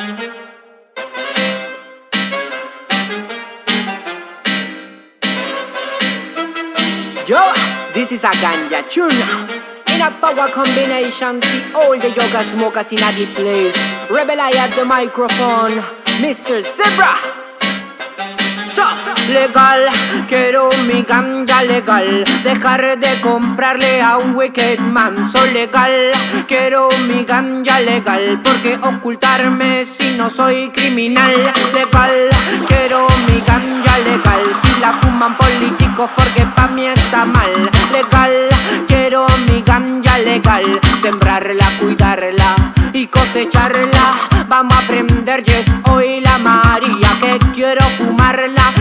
Yo, this is a ganja tune. In a power combination, see all the yoga smokers in a deep place. Rebel I have the microphone, Mr. Zebra. So, legal, quiero ganja legal, dejar de comprarle a un wicked man, soy legal, quiero mi ganja legal, porque ocultarme si no soy criminal, legal, quiero mi ganja legal, si la fuman políticos porque pa' mí está mal, legal, quiero mi ganja legal, sembrarla, cuidarla y cosecharla, vamos a aprender yes hoy la María que quiero fumarla